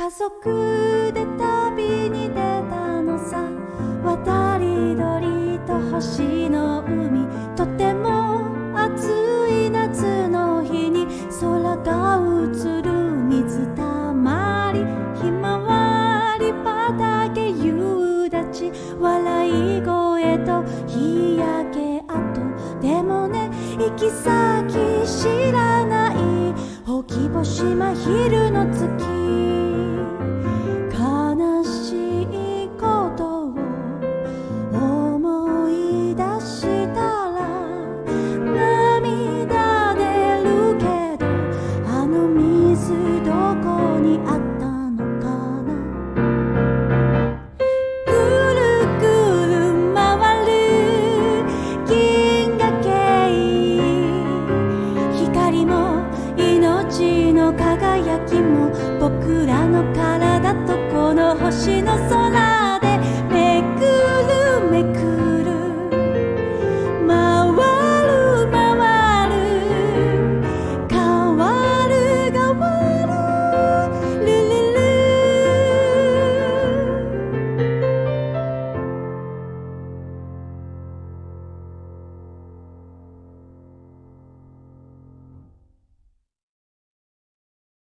家族で旅に出たのさ渡り鳥と星の海とても暑い夏の日に空が映る水たまりひまわり畑夕立笑い声と日焼け跡。でもね行き先知らない。ほきぼ星真昼の月。